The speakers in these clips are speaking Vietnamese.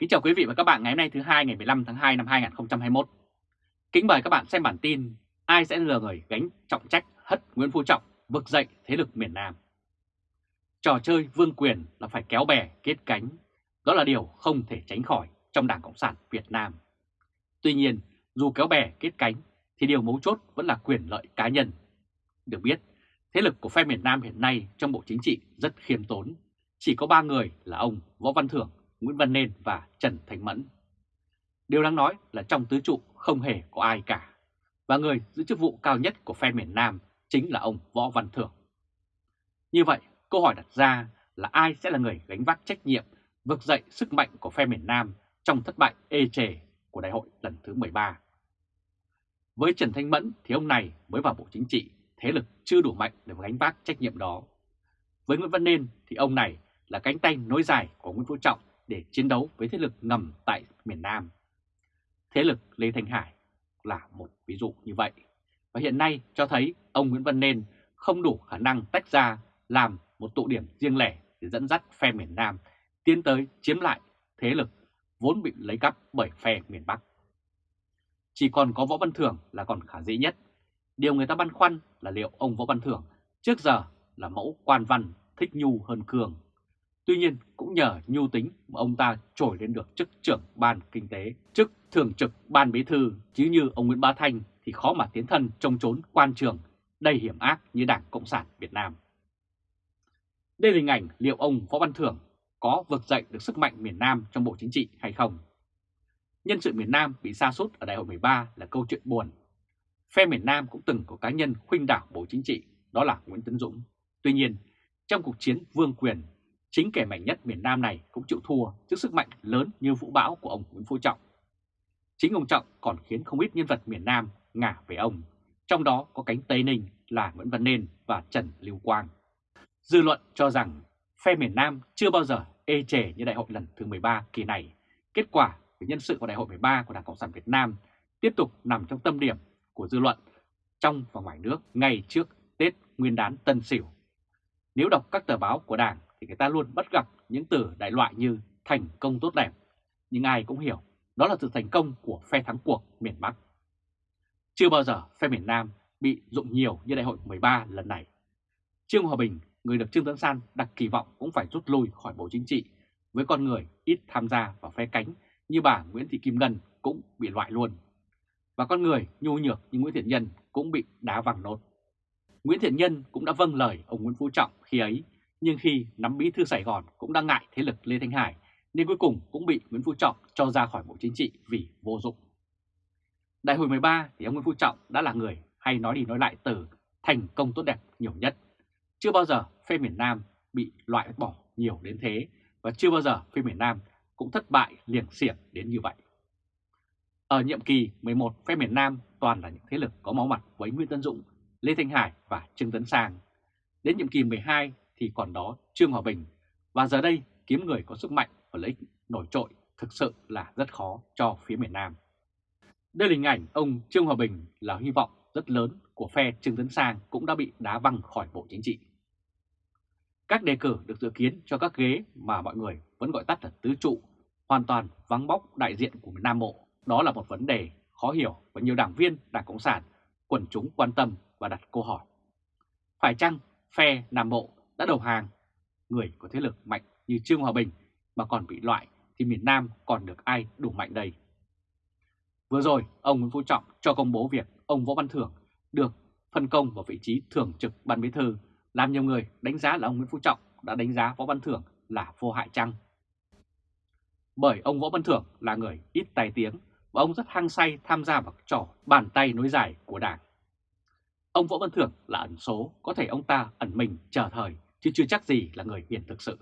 Kính chào quý vị và các bạn ngày hôm nay thứ hai ngày 15 tháng 2 năm 2021. Kính mời các bạn xem bản tin ai sẽ lừa người gánh trọng trách hất Nguyễn Phú Trọng vực dậy thế lực miền Nam. Trò chơi vương quyền là phải kéo bè kết cánh, đó là điều không thể tránh khỏi trong Đảng Cộng sản Việt Nam. Tuy nhiên, dù kéo bè kết cánh thì điều mấu chốt vẫn là quyền lợi cá nhân. Được biết, thế lực của phe miền Nam hiện nay trong Bộ Chính trị rất khiêm tốn, chỉ có ba người là ông Võ Văn Thưởng, Nguyễn Văn Nên và Trần Thành Mẫn. Điều đáng nói là trong tứ trụ không hề có ai cả, và người giữ chức vụ cao nhất của phe miền Nam chính là ông Võ Văn Thưởng. Như vậy, câu hỏi đặt ra là ai sẽ là người gánh vác trách nhiệm vực dậy sức mạnh của phe miền Nam trong thất bại ê chề của đại hội lần thứ 13. Với Trần Thanh Mẫn thì ông này mới vào Bộ Chính trị, thế lực chưa đủ mạnh để gánh vác trách nhiệm đó. Với Nguyễn Văn Nên thì ông này là cánh tay nối dài của Nguyễn Phú Trọng để chiến đấu với thế lực ngầm tại miền Nam. Thế lực Lê Thanh Hải là một ví dụ như vậy. Và hiện nay cho thấy ông Nguyễn Văn Nên không đủ khả năng tách ra làm một tụ điểm riêng lẻ để dẫn dắt phe miền Nam tiến tới chiếm lại thế lực vốn bị lấy cắp bởi phe miền Bắc. Chỉ còn có Võ Văn Thưởng là còn khả dĩ nhất. Điều người ta băn khoăn là liệu ông Võ Văn Thưởng trước giờ là mẫu quan văn thích nhu hơn cường Tuy nhiên cũng nhờ nhu tính mà ông ta trổi lên được chức trưởng ban kinh tế, chức thường trực ban bí thư, chứ như ông Nguyễn Bá Thanh thì khó mà tiến thân trong trốn quan trường đầy hiểm ác như Đảng Cộng sản Việt Nam. Đây là hình ảnh liệu ông Võ Văn Thưởng có vực dậy được sức mạnh miền Nam trong Bộ Chính trị hay không? Nhân sự miền Nam bị sa sút ở đại hội 13 là câu chuyện buồn. Phe miền Nam cũng từng có cá nhân khuynh đảo Bộ Chính trị, đó là Nguyễn Tấn Dũng. Tuy nhiên, trong cuộc chiến vương quyền Chính kẻ mạnh nhất miền Nam này cũng chịu thua trước sức mạnh lớn như vũ bão của ông Nguyễn Phú Trọng. Chính ông Trọng còn khiến không ít nhân vật miền Nam ngả về ông, trong đó có cánh Tây Ninh là Nguyễn Văn Nên và Trần Lưu Quang. Dư luận cho rằng phe miền Nam chưa bao giờ ê chề như đại hội lần thứ 13 kỳ này. Kết quả về nhân sự của đại hội 13 của Đảng Cộng sản Việt Nam tiếp tục nằm trong tâm điểm của dư luận trong và ngoài nước ngay trước Tết Nguyên đán Tân Sửu. Nếu đọc các tờ báo của Đảng thì người ta luôn bắt gặp những từ đại loại như thành công tốt đẹp. Nhưng ai cũng hiểu đó là sự thành công của phe thắng cuộc miền Bắc. Chưa bao giờ phe miền Nam bị dụng nhiều như đại hội 13 lần này. Trương Hòa Bình, người được Trương Tấn San đặt kỳ vọng cũng phải rút lui khỏi Bộ Chính trị với con người ít tham gia vào phe cánh như bà Nguyễn Thị Kim Ngân cũng bị loại luôn. Và con người nhu nhược như Nguyễn Thiện Nhân cũng bị đá văng nốt. Nguyễn Thiện Nhân cũng đã vâng lời ông Nguyễn Phú Trọng khi ấy nhưng khi nắm bí thư Sài Gòn cũng đang ngại thế lực Lê Thanh Hải nên cuối cùng cũng bị Nguyễn Phú Trọng cho ra khỏi Bộ Chính trị vì vô dụng. Đại hội 13 thì ông Nguyễn Phú Trọng đã là người hay nói đi nói lại từ thành công tốt đẹp nhiều nhất. Chưa bao giờ phe miền Nam bị loại bỏ nhiều đến thế và chưa bao giờ phe miền Nam cũng thất bại liền xiển đến như vậy. Ở nhiệm kỳ 11 phe miền Nam toàn là những thế lực có máu mặt với Nguyễn Tân Dũng, Lê Thanh Hải và Trương Tấn Sang. Đến nhiệm kỳ 12 thì còn đó Trương Hòa Bình và giờ đây kiếm người có sức mạnh và lợi ích nổi trội thực sự là rất khó cho phía miền Nam. Đây là hình ảnh ông Trương Hòa Bình là hy vọng rất lớn của phe Trương Tấn Sang cũng đã bị đá văng khỏi Bộ Chính trị. Các đề cử được dự kiến cho các ghế mà mọi người vẫn gọi tắt là tứ trụ, hoàn toàn vắng bóc đại diện của miền Nam Bộ. Đó là một vấn đề khó hiểu và nhiều đảng viên Đảng Cộng sản, quần chúng quan tâm và đặt câu hỏi. Phải chăng phe Nam Bộ đã đầu hàng, người có thế lực mạnh như Trương Hòa Bình mà còn bị loại thì miền Nam còn được ai đủ mạnh đây. Vừa rồi, ông Nguyễn Phú Trọng cho công bố việc ông Võ Văn Thưởng được phân công vào vị trí thường trực ban bí thư, làm nhiều người đánh giá là ông Nguyễn Phú Trọng đã đánh giá Võ Văn Thưởng là vô hại chăng. Bởi ông Võ Văn Thưởng là người ít tài tiếng và ông rất hăng say tham gia vào trò bàn tay nối dài của Đảng. Ông Võ Văn Thưởng là ẩn số, có thể ông ta ẩn mình chờ thời chứ chưa chắc gì là người hiền thực sự.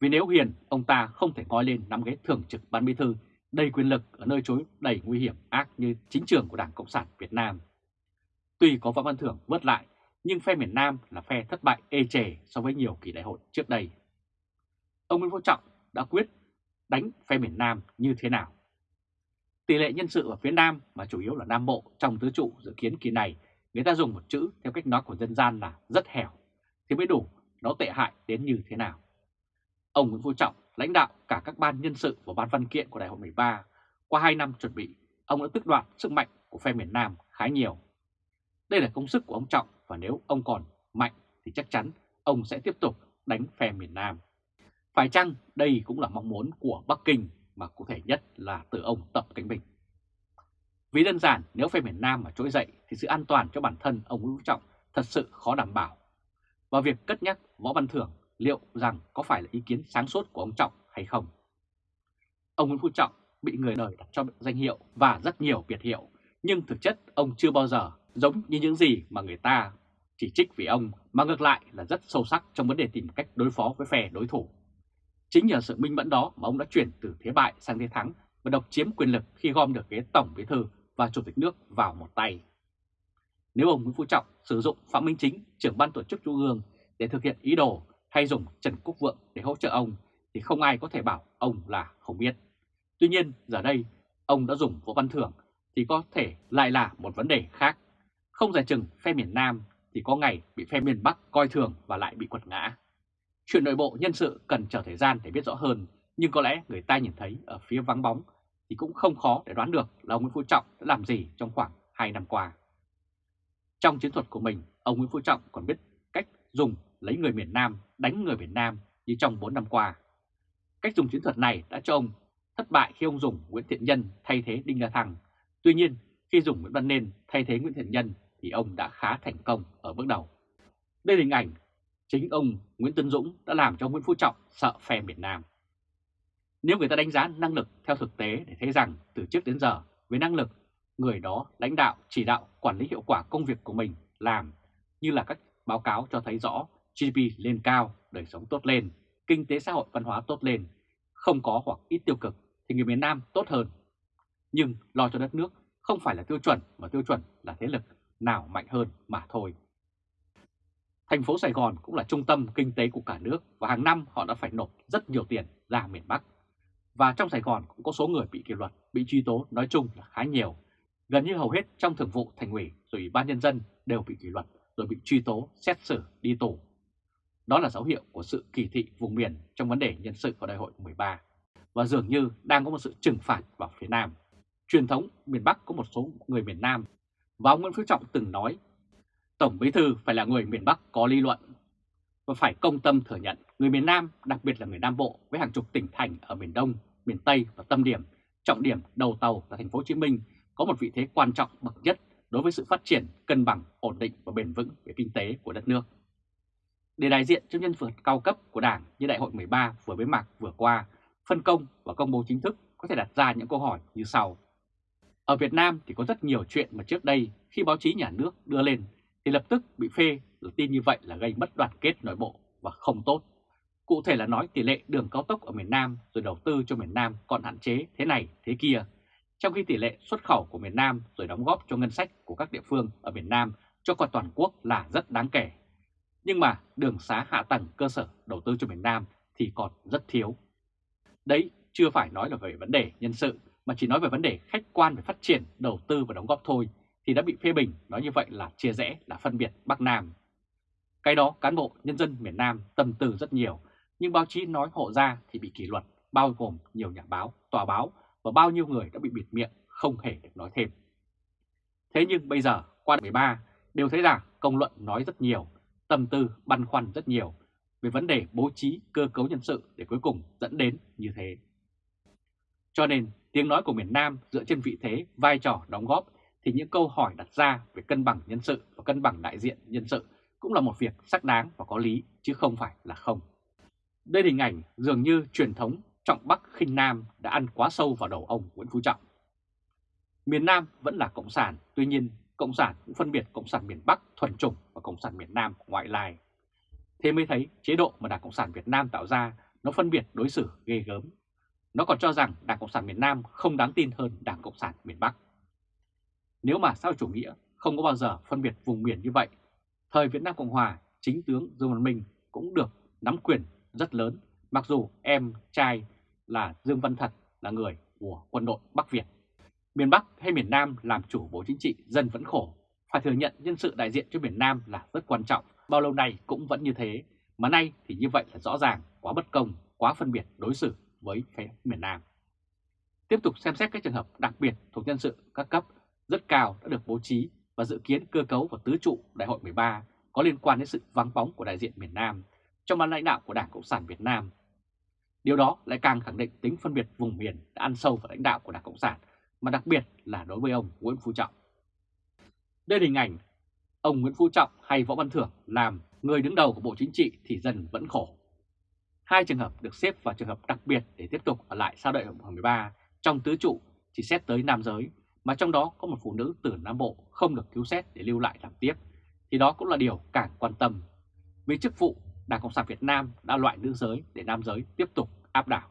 Vì nếu hiền, ông ta không thể ngói lên nắm ghế thường trực ban bí thư đầy quyền lực ở nơi chối đầy nguy hiểm ác như chính trường của Đảng Cộng sản Việt Nam. Tuy có Võ Văn Thưởng vớt lại, nhưng phe miền Nam là phe thất bại ê chề so với nhiều kỳ đại hội trước đây. Ông Nguyễn Phú Trọng đã quyết đánh phe miền Nam như thế nào? Tỷ lệ nhân sự ở phía Nam mà chủ yếu là Nam Bộ trong tứ trụ dự kiến kỳ này, người ta dùng một chữ theo cách nói của dân gian là rất hẻo, thì mới đủ nó tệ hại đến như thế nào. Ông Nguyễn Phú Trọng lãnh đạo cả các ban nhân sự và ban văn kiện của Đại hội 13, qua 2 năm chuẩn bị, ông đã tức đoạt sức mạnh của phe miền Nam khá nhiều. Đây là công sức của ông Trọng và nếu ông còn mạnh thì chắc chắn ông sẽ tiếp tục đánh phe miền Nam. Phải chăng đây cũng là mong muốn của Bắc Kinh mà cụ thể nhất là từ ông Tập Cánh Bình? Vì đơn giản nếu phe miền Nam mà trỗi dậy thì sự an toàn cho bản thân ông Nguyễn Phú Trọng thật sự khó đảm bảo. Và việc cất nhắc Võ Văn Thưởng liệu rằng có phải là ý kiến sáng suốt của ông Trọng hay không? Ông Nguyễn Phú Trọng bị người đời đặt cho danh hiệu và rất nhiều biệt hiệu, nhưng thực chất ông chưa bao giờ giống như những gì mà người ta chỉ trích vì ông, mà ngược lại là rất sâu sắc trong vấn đề tìm cách đối phó với phe đối thủ. Chính nhờ sự minh mẫn đó mà ông đã chuyển từ thế bại sang thế thắng và độc chiếm quyền lực khi gom được ghế tổng bí thư và chủ tịch nước vào một tay. Nếu ông Nguyễn Phú Trọng sử dụng Phạm Minh Chính, trưởng ban tổ chức trung ương để thực hiện ý đồ hay dùng Trần Quốc Vượng để hỗ trợ ông thì không ai có thể bảo ông là không biết. Tuy nhiên giờ đây ông đã dùng Võ Văn Thưởng thì có thể lại là một vấn đề khác. Không giải chừng phe miền Nam thì có ngày bị phe miền Bắc coi thường và lại bị quật ngã. Chuyện nội bộ nhân sự cần chờ thời gian để biết rõ hơn, nhưng có lẽ người ta nhìn thấy ở phía vắng bóng thì cũng không khó để đoán được là ông Nguyễn Phú Trọng đã làm gì trong khoảng 2 năm qua. Trong chiến thuật của mình, ông Nguyễn Phú Trọng còn biết cách dùng lấy người miền Nam đánh người miền Nam như trong 4 năm qua. Cách dùng chiến thuật này đã cho ông thất bại khi ông dùng Nguyễn Thiện Nhân thay thế Đinh La Thăng. Tuy nhiên, khi dùng Nguyễn Văn Nên thay thế Nguyễn Thiện Nhân thì ông đã khá thành công ở bước đầu. Đây là hình ảnh chính ông Nguyễn Tân Dũng đã làm cho Nguyễn Phú Trọng sợ phe miền Nam. Nếu người ta đánh giá năng lực theo thực tế để thấy rằng từ trước đến giờ với năng lực, người đó lãnh đạo, chỉ đạo, quản lý hiệu quả công việc của mình làm như là các báo cáo cho thấy rõ GDP lên cao, đời sống tốt lên, kinh tế xã hội văn hóa tốt lên, không có hoặc ít tiêu cực thì người miền Nam tốt hơn. Nhưng lo cho đất nước không phải là tiêu chuẩn mà tiêu chuẩn là thế lực nào mạnh hơn mà thôi. Thành phố Sài Gòn cũng là trung tâm kinh tế của cả nước và hàng năm họ đã phải nộp rất nhiều tiền ra miền Bắc. Và trong Sài Gòn cũng có số người bị kỷ luật, bị truy tố nói chung là khá nhiều. Gần như hầu hết trong thường vụ thành ủy rồi ủy ban nhân dân đều bị kỷ luật rồi bị truy tố, xét xử, đi tù. Đó là dấu hiệu của sự kỳ thị vùng miền trong vấn đề nhân sự của đại hội 13 và dường như đang có một sự trừng phạt vào phía Nam. Truyền thống miền Bắc có một số người miền Nam và ông Nguyễn Phú Trọng từng nói Tổng Bí Thư phải là người miền Bắc có lý luận và phải công tâm thừa nhận người miền Nam, đặc biệt là người Nam Bộ với hàng chục tỉnh thành ở miền Đông, miền Tây và tâm điểm, trọng điểm đầu tàu là thành phố Hồ Chí Minh có một vị thế quan trọng bậc nhất đối với sự phát triển cân bằng, ổn định và bền vững về kinh tế của đất nước. Để đại diện cho nhân vật cao cấp của Đảng như Đại hội 13 vừa bế mạc vừa qua, phân công và công bố chính thức có thể đặt ra những câu hỏi như sau. Ở Việt Nam thì có rất nhiều chuyện mà trước đây khi báo chí nhà nước đưa lên thì lập tức bị phê là tin như vậy là gây mất đoàn kết nội bộ và không tốt. Cụ thể là nói tỷ lệ đường cao tốc ở miền Nam rồi đầu tư cho miền Nam còn hạn chế thế này thế kia, trong khi tỷ lệ xuất khẩu của miền Nam rồi đóng góp cho ngân sách của các địa phương ở miền Nam cho cả toàn quốc là rất đáng kể. Nhưng mà đường xá hạ tầng cơ sở đầu tư cho miền Nam thì còn rất thiếu. Đấy chưa phải nói là về vấn đề nhân sự mà chỉ nói về vấn đề khách quan về phát triển, đầu tư và đóng góp thôi thì đã bị phê bình nói như vậy là chia rẽ, là phân biệt Bắc Nam. Cái đó cán bộ nhân dân miền Nam tâm tư rất nhiều, nhưng báo chí nói hộ ra thì bị kỷ luật, bao gồm nhiều nhà báo, tòa báo và bao nhiêu người đã bị bịt miệng không hề được nói thêm. Thế nhưng bây giờ qua 13 đều thấy rằng công luận nói rất nhiều, tâm tư băn khoăn rất nhiều về vấn đề bố trí cơ cấu nhân sự để cuối cùng dẫn đến như thế. Cho nên tiếng nói của miền Nam dựa trên vị thế, vai trò đóng góp thì những câu hỏi đặt ra về cân bằng nhân sự và cân bằng đại diện nhân sự cũng là một việc xác đáng và có lý chứ không phải là không. Đây là hình ảnh dường như truyền thống trọng Bắc khinh Nam đã ăn quá sâu vào đầu ông Nguyễn Phú Trọng. Miền Nam vẫn là Cộng sản, tuy nhiên Cộng sản cũng phân biệt Cộng sản miền Bắc thuần chủng và Cộng sản miền Nam ngoại lai. Thế mới thấy chế độ mà Đảng Cộng sản Việt Nam tạo ra nó phân biệt đối xử ghê gớm. Nó còn cho rằng Đảng Cộng sản miền Nam không đáng tin hơn Đảng Cộng sản miền Bắc. Nếu mà sao chủ nghĩa không có bao giờ phân biệt vùng miền như vậy, thời Việt Nam Cộng Hòa, chính tướng Dương Văn Minh cũng được nắm quyền rất lớn, mặc dù em trai là Dương Văn Thật là người của quân đội Bắc Việt. Miền Bắc hay miền Nam làm chủ bộ chính trị dân vẫn khổ, phải thừa nhận nhân sự đại diện cho miền Nam là rất quan trọng, bao lâu nay cũng vẫn như thế, mà nay thì như vậy là rõ ràng quá bất công, quá phân biệt đối xử với phía miền Nam. Tiếp tục xem xét các trường hợp đặc biệt thuộc nhân sự các cấp rất cao đã được bố trí và dự kiến cơ cấu và tứ trụ Đại hội 13 có liên quan đến sự vắng bóng của đại diện miền Nam trong ban lãnh đạo của Đảng Cộng sản Việt Nam. Điều đó lại càng khẳng định tính phân biệt vùng miền đã ăn sâu vào lãnh đạo của Đảng Cộng sản, mà đặc biệt là đối với ông Nguyễn Phú Trọng. Đây là hình ảnh ông Nguyễn Phú Trọng hay Võ Văn Thưởng làm người đứng đầu của Bộ Chính trị thì dần vẫn khổ. Hai trường hợp được xếp vào trường hợp đặc biệt để tiếp tục ở lại sau đại hội 13 trong tứ trụ chỉ xét tới nam giới, mà trong đó có một phụ nữ từ Nam Bộ không được cứu xét để lưu lại làm tiếp, thì đó cũng là điều càng quan tâm. Vì chức vụ, Đảng Cộng sản Việt Nam đã loại nữ giới để nam giới tiếp tục áp đảo.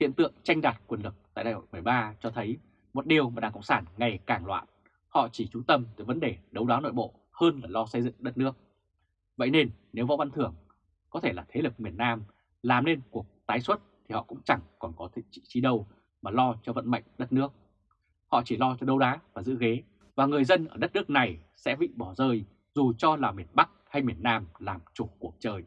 Hiện tượng tranh đoạt quyền lực tại đại hội 13 cho thấy một điều mà Đảng Cộng sản ngày càng loạn. Họ chỉ chú tâm tới vấn đề đấu đá nội bộ hơn là lo xây dựng đất nước. Vậy nên nếu Võ Văn Thưởng có thể là thế lực miền Nam làm nên cuộc tái xuất thì họ cũng chẳng còn có vị trí đâu mà lo cho vận mệnh đất nước. Họ chỉ lo cho đấu đá và giữ ghế và người dân ở đất nước này sẽ bị bỏ rơi dù cho là miền Bắc hay miền Nam làm chủ cuộc chơi.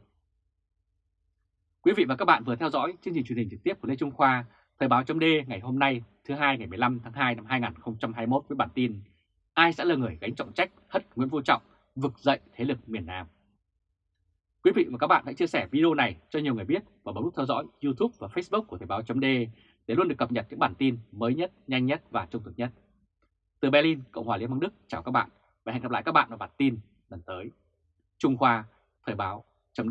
Quý vị và các bạn vừa theo dõi chương trình truyền hình trực tiếp của Lê Trung Khoa, Thời báo chấm ngày hôm nay thứ hai ngày 15 tháng 2 năm 2021 với bản tin Ai sẽ là người gánh trọng trách hất Nguyễn Phú Trọng vực dậy thế lực miền Nam. Quý vị và các bạn hãy chia sẻ video này cho nhiều người biết và bấm nút theo dõi YouTube và Facebook của Thời báo chấm để luôn được cập nhật những bản tin mới nhất, nhanh nhất và trung thực nhất. Từ Berlin, Cộng hòa Liên bang Đức, chào các bạn và hẹn gặp lại các bạn vào bản tin lần tới. Trung Khoa, Thời báo chấm